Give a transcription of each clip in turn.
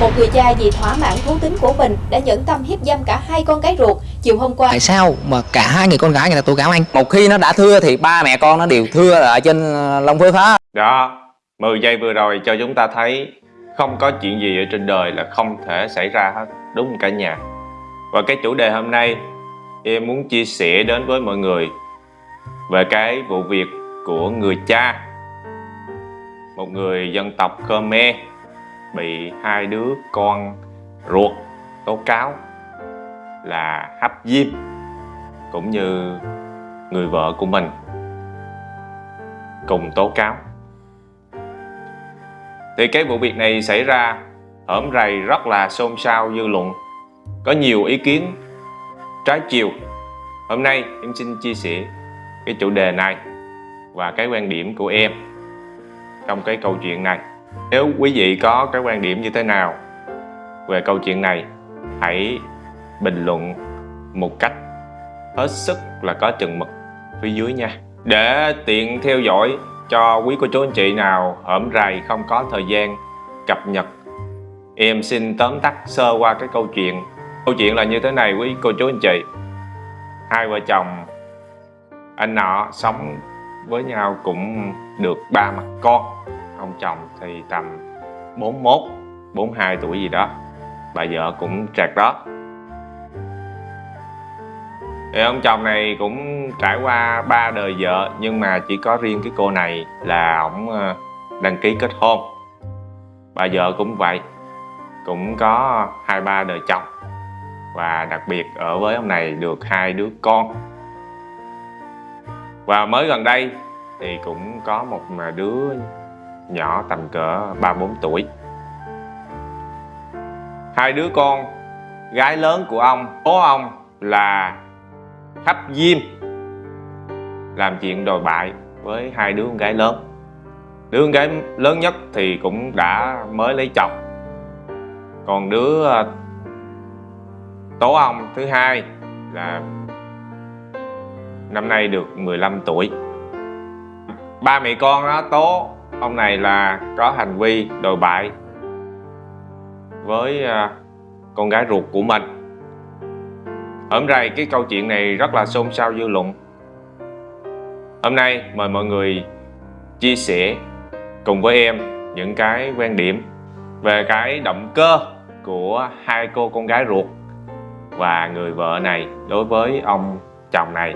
Một người cha vì thỏa mãn thú tính của mình đã nhẫn tâm hiếp dâm cả hai con gái ruột chiều hôm qua. Tại sao mà cả hai người con gái người ta tố cáo anh? Một khi nó đã thưa thì ba mẹ con nó đều thưa ở trên ờ, Long Phước hết Đó, 10 giây vừa rồi cho chúng ta thấy không có chuyện gì ở trên đời là không thể xảy ra hết, đúng cả nhà? Và cái chủ đề hôm nay em muốn chia sẻ đến với mọi người về cái vụ việc của người cha một người dân tộc Khmer bị hai đứa con ruột tố cáo là hấp diêm cũng như người vợ của mình cùng tố cáo. Thì cái vụ việc này xảy ra hởm rầy rất là xôn xao dư luận, có nhiều ý kiến trái chiều. Hôm nay em xin chia sẻ cái chủ đề này và cái quan điểm của em trong cái câu chuyện này nếu quý vị có cái quan điểm như thế nào về câu chuyện này, hãy bình luận một cách hết sức là có chừng mực phía dưới nha. Để tiện theo dõi cho quý cô chú anh chị nào hởm rày không có thời gian cập nhật, em xin tóm tắt sơ qua cái câu chuyện. Câu chuyện là như thế này, quý cô chú anh chị. Hai vợ chồng, anh nọ sống với nhau cũng được ba mặt con ông chồng thì tầm 41 42 tuổi gì đó. Bà vợ cũng trạc đó. Thì ông chồng này cũng trải qua ba đời vợ, nhưng mà chỉ có riêng cái cô này là ổng ờ, đăng ký kết hôn. Bà vợ cũng vậy, cũng có hai ba đời chồng. Và đặc biệt ở với ông này được hai đứa con. Và mới gần đây thì cũng có một ờ, đứa nhỏ tầm cỡ 3-4 tuổi. Hai đứa con, gái lớn của ông, Bố ông là Hấp Diêm, Làm chuyện đồi bại với hai đứa con gái lớn. Đứa con gái lớn nhất thì cũng đã mới lấy chồng. Còn đứa ờ, tố ông thứ hai là năm nay được 15 tuổi. Ba mẹ con đó, tố ông này là có hành vi đồi bại với à, con gái ruột của mình. Hôm nay cái câu chuyện này rất là xôn xao dư luận. Hôm nay mời mọi người chia sẻ cùng với em những cái quan điểm về cái động cơ của hai cô con gái ruột và người vợ này đối với ông chồng này,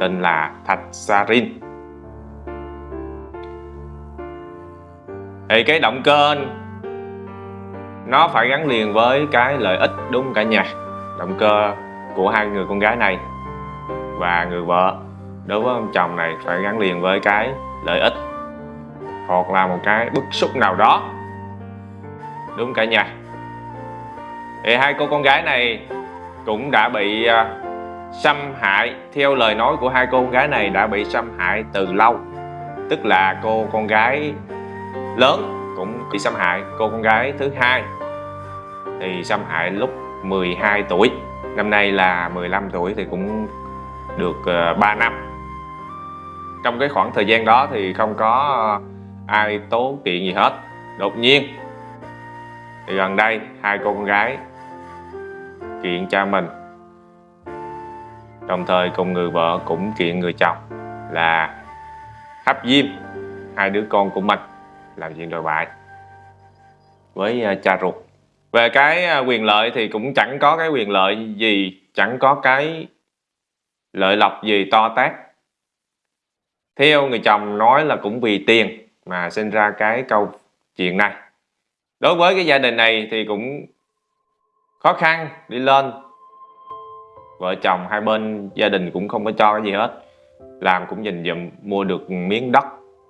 tên là Thạch Sarin thì cái động cơ nó phải gắn liền với cái lợi ích, đúng cả nhà? Động cơ của hai người con gái này và người vợ, đối với ông chồng này phải gắn liền với cái lợi ích hoặc là một cái bức xúc nào đó, đúng cả nhà? Thì hai cô con gái này cũng đã bị à, xâm hại, theo lời nói của hai cô con gái này đã bị xâm hại từ lâu. Tức là cô con gái lớn cũng bị xâm hại. Cô con gái thứ hai thì xâm hại lúc 12 tuổi. Năm nay là 15 tuổi thì cũng được ờ, 3 năm. Trong cái khoảng thời gian đó thì không có ai tố kiện gì hết. Đột nhiên thì gần đây hai cô con gái kiện cha mình. Đồng thời cùng người vợ cũng kiện người chồng là hấp diêm. Hai đứa con của mình làm chuyện đồi bại với à, cha ruột. Về cái à, quyền lợi thì cũng chẳng có cái quyền lợi gì, chẳng có cái lợi lộc gì to tát. Theo người chồng nói là cũng vì tiền mà sinh ra cái câu chuyện này. Đối với cái gia đình này thì cũng khó khăn, đi lên. Vợ chồng hai bên gia đình cũng không có cho cái gì hết. Làm cũng dình dụm, mua được miếng đất.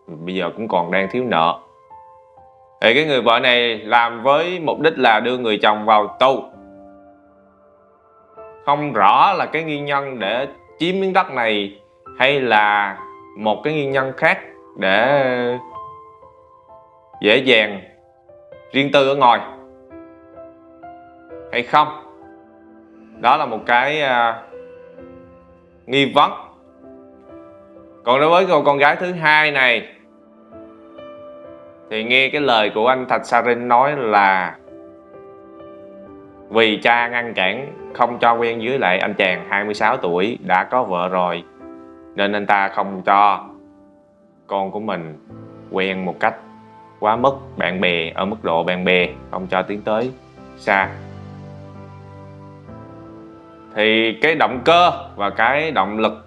Bây giờ cũng còn đang thiếu nợ thì cái người vợ này làm với mục đích là đưa người chồng vào tù. Không rõ là cái nguyên nhân để chiếm miếng đất này hay là một cái nguyên nhân khác để dễ dàng riêng tư ở ngoài hay không. Đó là một cái uh, nghi vấn. Còn đối với cô con gái thứ hai này thì nghe cái lời của anh Thạch Sarin nói là vì cha ngăn cản, không cho quen với lại anh chàng 26 tuổi đã có vợ rồi, nên anh ta không cho con của mình quen một cách quá mức bạn bè, ở mức độ bạn bè, không cho tiến tới xa. Thì cái động cơ và cái động lực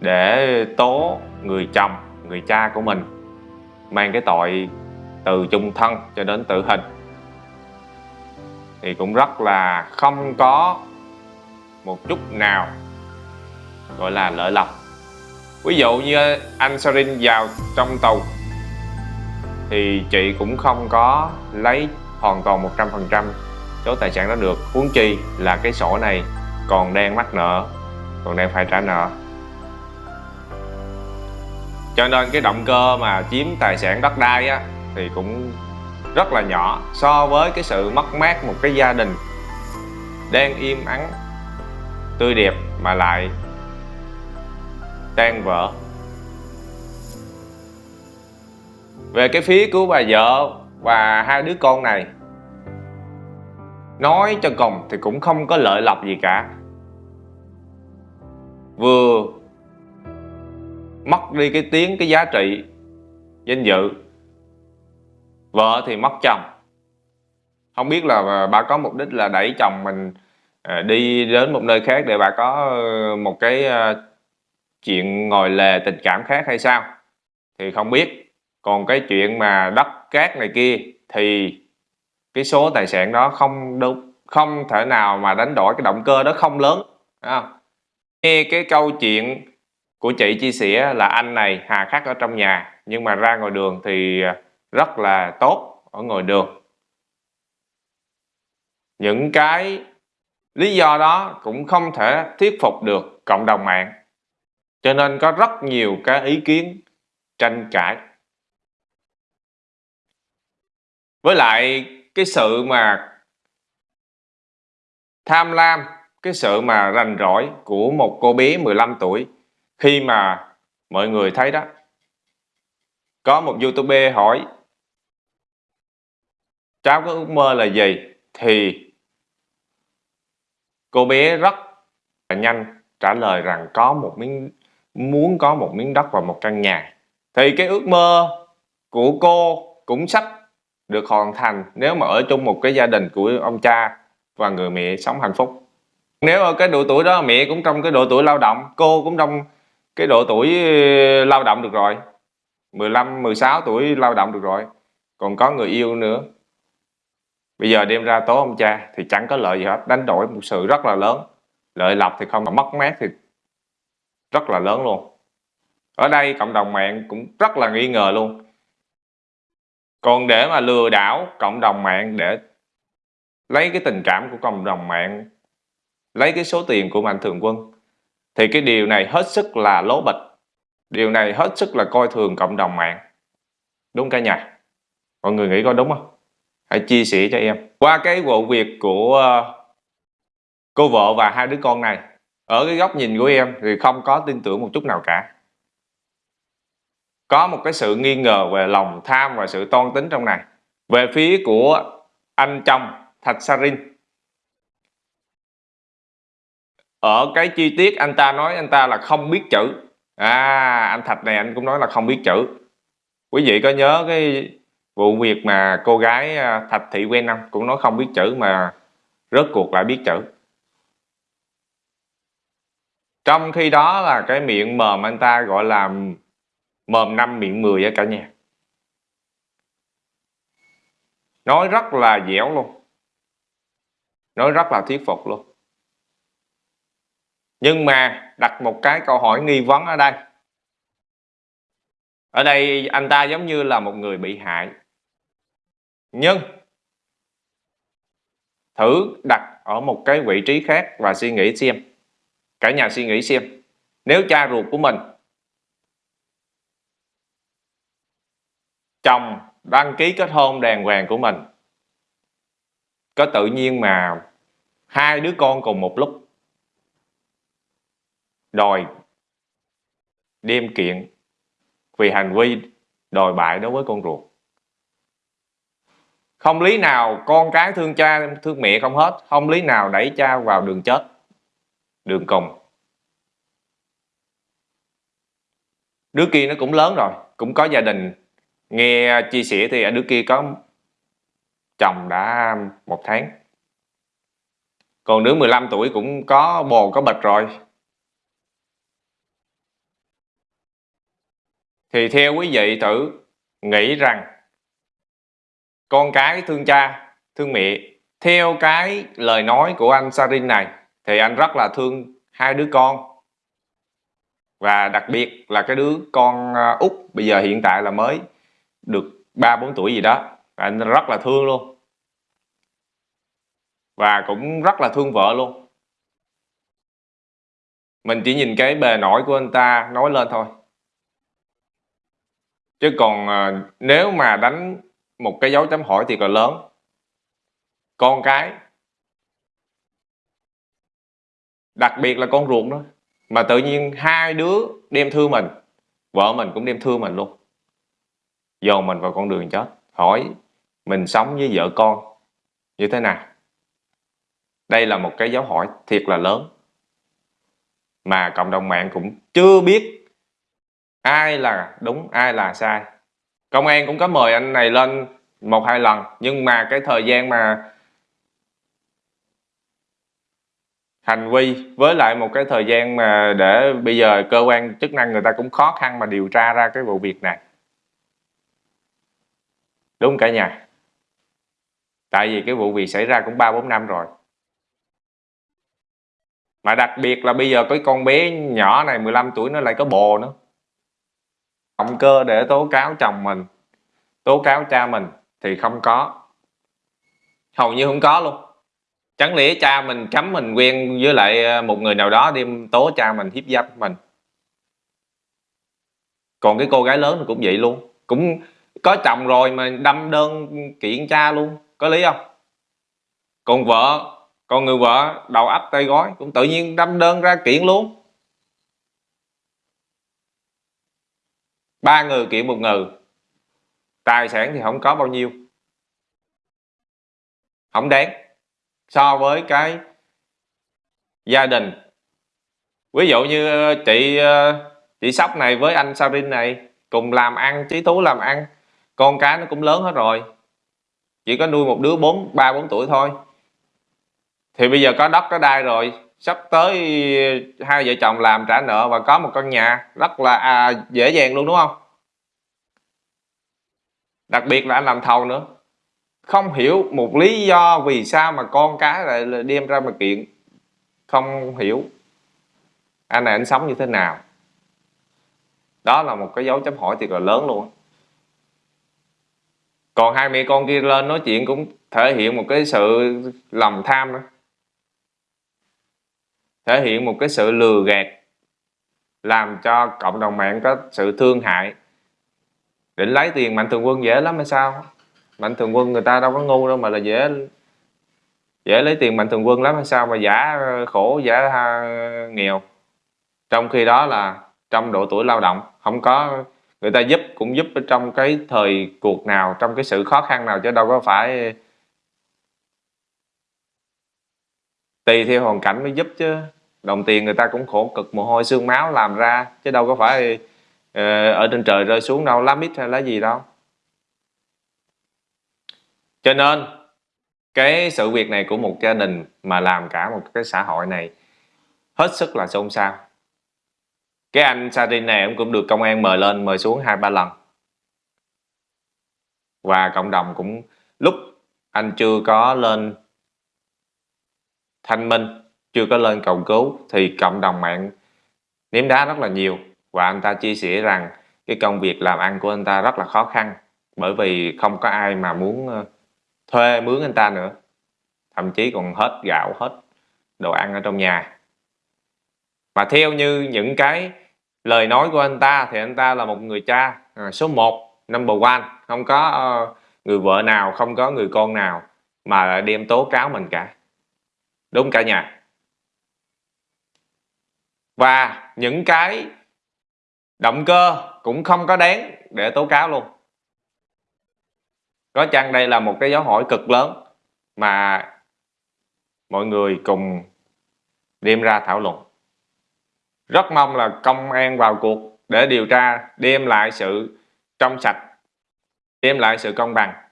để tố người chồng, người cha của mình mang cái tội từ chung thân cho đến tử hình. Thì cũng rất là không có một chút nào gọi là lợi lộc ví dụ như anh Sarin vào trong tù thì chị cũng không có lấy hoàn toàn 100% số tài sản đó được. Huống chi là cái sổ này còn đang mắc nợ, còn đang phải trả nợ cho nên cái động cơ mà chiếm tài sản đất đai á, thì cũng rất là nhỏ so với cái sự mất mát một cái gia đình. Đang im ắng, tươi đẹp mà lại tan vỡ. Về cái phía của bà vợ và hai đứa con này, nói cho cùng thì cũng không có lợi lộc gì cả. Vừa mất đi cái tiếng, cái giá trị danh dự. Vợ thì mất chồng. Không biết là bà có mục đích là đẩy chồng mình à, đi đến một nơi khác để bà có ờ, một cái ờ, chuyện ngồi lề tình cảm khác hay sao? Thì không biết. Còn cái chuyện mà đất cát này kia thì cái số tài sản đó không đúng, không thể nào mà đánh đổi, cái động cơ đó không lớn không? nghe cái câu chuyện của chị chia sẻ là anh này hà khắc ở trong nhà, nhưng mà ra ngoài đường thì rất là tốt ở ngoài đường. Những cái lý do đó cũng không thể thuyết phục được cộng đồng mạng, cho nên có rất nhiều cái ý kiến tranh cãi. Với lại cái sự mà tham lam, cái sự mà rành rỗi của một cô bé 15 tuổi khi mà mọi người thấy đó, có một youtuber hỏi, cháu có ước mơ là gì? Thì cô bé rất là nhanh trả lời rằng có một miếng, muốn có một miếng đất và một căn nhà. Thì cái ước mơ của cô cũng sắp được hoàn thành nếu mà ở chung một cái gia đình của ông cha và người mẹ sống hạnh phúc. Nếu ở cái độ tuổi đó, mẹ cũng trong cái độ tuổi lao động, cô cũng trong cái độ tuổi ờ, lao động được rồi. 15, 16 tuổi lao động được rồi. Còn có người yêu nữa. Bây giờ đem ra tố ông cha thì chẳng có lợi gì hết. Đánh đổi một sự rất là lớn. Lợi lộc thì không mà mất mát thì rất là lớn luôn. Ở đây cộng đồng mạng cũng rất là nghi ngờ luôn. Còn để mà lừa đảo cộng đồng mạng để lấy cái tình cảm của cộng đồng mạng lấy cái số tiền của mạnh thường quân thì cái điều này hết sức là lố bịch. Điều này hết sức là coi thường cộng đồng mạng. Đúng cả nhà? Mọi người nghĩ có đúng không? Hãy chia sẻ cho em. Qua cái vụ việc của ờ, cô vợ và hai đứa con này, ở cái góc nhìn của em thì không có tin tưởng một chút nào cả. Có một cái sự nghi ngờ về lòng tham và sự toan tính trong này. Về phía của anh chồng Thạch Sarin ở cái chi tiết anh ta nói anh ta là không biết chữ. À anh Thạch này anh cũng nói là không biết chữ. Quý vị có nhớ cái vụ việc mà cô gái à, Thạch Thị Quen không cũng nói không biết chữ mà rớt cuộc lại biết chữ? Trong khi đó là cái miệng mồm anh ta gọi là mồm năm, miệng mười ở cả nhà. Nói rất là dẻo luôn. Nói rất là thuyết phục luôn nhưng mà đặt một cái câu hỏi nghi vấn ở đây. Ở đây anh ta giống như là một người bị hại. Nhưng thử đặt ở một cái vị trí khác và suy nghĩ xem. Cả nhà suy nghĩ xem. Nếu cha ruột của mình, chồng đăng ký kết hôn đàng hoàng của mình, có tự nhiên mà hai đứa con cùng một lúc đòi đem kiện vì hành vi đòi bại đối với con ruột. Không lý nào con cái thương cha, thương mẹ không hết, không lý nào đẩy cha vào đường chết, đường cùng. Đứa kia nó cũng lớn rồi, cũng có gia đình. Nghe chia sẻ thì ở đứa kia có chồng đã một tháng. Còn đứa 15 tuổi cũng có bồ, có bịch rồi. Thì theo quý vị thử nghĩ rằng con cái thương cha, thương mẹ, theo cái lời nói của anh Sarin này, thì anh rất là thương hai đứa con. Và đặc biệt là cái đứa con à, út bây giờ hiện tại là mới được ba, bốn tuổi gì đó anh rất là thương luôn. Và cũng rất là thương vợ luôn. Mình chỉ nhìn cái bề nổi của anh ta nói lên thôi chứ còn à, nếu mà đánh một cái dấu chấm hỏi thì là lớn. Con cái đặc biệt là con ruột đó mà tự nhiên hai đứa đem thương mình vợ mình cũng đem thương mình luôn. Dồn mình vào con đường chết. Hỏi mình sống với vợ con như thế nào? Đây là một cái dấu hỏi thiệt là lớn. Mà cộng đồng mạng cũng chưa biết ai là đúng, ai là sai? Công an cũng có mời anh này lên một hai lần, nhưng mà cái thời gian mà hành vi với lại một cái thời gian mà để bây giờ cơ quan chức năng người ta cũng khó khăn mà điều tra ra cái vụ việc này. Đúng cả nhà. Tại vì cái vụ việc xảy ra cũng ba bốn năm rồi. Mà đặc biệt là bây giờ cái con bé nhỏ này 15 tuổi nó lại có bồ nữa động cơ để tố cáo chồng mình, tố cáo cha mình thì không có. Hầu như không có luôn. Chẳng lẽ cha mình cấm mình quen với lại ờ, một người nào đó đem tố cha mình, hiếp dâm mình? Còn cái cô gái lớn cũng vậy luôn. Cũng có chồng rồi mà đâm đơn kiện cha luôn. Có lý không? Còn vợ còn người vợ đầu ấp tay gói cũng tự nhiên đâm đơn ra kiện luôn. Ba người kiện một người tài sản thì không có bao nhiêu. Không đáng. So với cái gia đình. Ví dụ như ờ, chị ờ, chị sóc này với anh Sarin này cùng làm ăn, trí tú làm ăn. Con cái nó cũng lớn hết rồi. Chỉ có nuôi một đứa bốn, ba, bốn tuổi thôi. Thì bây giờ có đất, có đai rồi sắp tới hai vợ chồng làm trả nợ và có một căn nhà rất là à, dễ dàng luôn đúng không? Đặc biệt là anh làm thầu nữa. Không hiểu một lý do vì sao mà con cái lại đem ra mà kiện. Không hiểu. Anh này anh sống như thế nào? Đó là một cái dấu chấm hỏi thiệt là lớn luôn còn hai mẹ con kia lên nói chuyện cũng thể hiện một cái sự lòng tham nữa thể hiện một cái sự lừa gạt, làm cho cộng đồng mạng có sự thương hại. Định lấy tiền mạnh thường quân dễ lắm hay sao? Mạnh thường quân người ta đâu có ngu đâu mà là dễ dễ lấy tiền mạnh thường quân lắm hay sao mà giả khổ, giả nghèo. Trong khi đó là trong độ tuổi lao động, không có, người ta giúp cũng giúp ở trong cái thời cuộc nào, trong cái sự khó khăn nào chứ đâu có phải tùy theo hoàn cảnh mới giúp chứ. Đồng tiền người ta cũng khổ cực, mồ hôi, xương máu làm ra, chứ đâu có phải ờ, ở trên trời rơi xuống đâu, lá mít hay lá gì đâu. Cho nên, cái sự việc này của một gia đình mà làm cả một cái xã hội này, hết sức là xôn xao. Cái anh Sarin này ông cũng được công an mời lên, mời xuống hai ba lần. Và cộng đồng cũng, lúc anh chưa có lên thanh minh chưa có lên cầu cứu thì cộng đồng mạng ném đá rất là nhiều. Và anh ta chia sẻ rằng cái công việc làm ăn của anh ta rất là khó khăn bởi vì không có ai mà muốn ờ, thuê mướn anh ta nữa. Thậm chí còn hết gạo hết đồ ăn ở trong nhà. Và theo như những cái lời nói của anh ta thì anh ta là một người cha à, số 1 number one. Không có uh, người vợ nào không có người con nào mà lại đem tố cáo mình cả đúng cả nhà. Và những cái động cơ cũng không có đáng để tố cáo luôn. Có chăng đây là một cái dấu hỏi cực lớn mà mọi người cùng đem ra thảo luận? Rất mong là công an vào cuộc để điều tra, đem lại sự trong sạch, đem lại sự công bằng.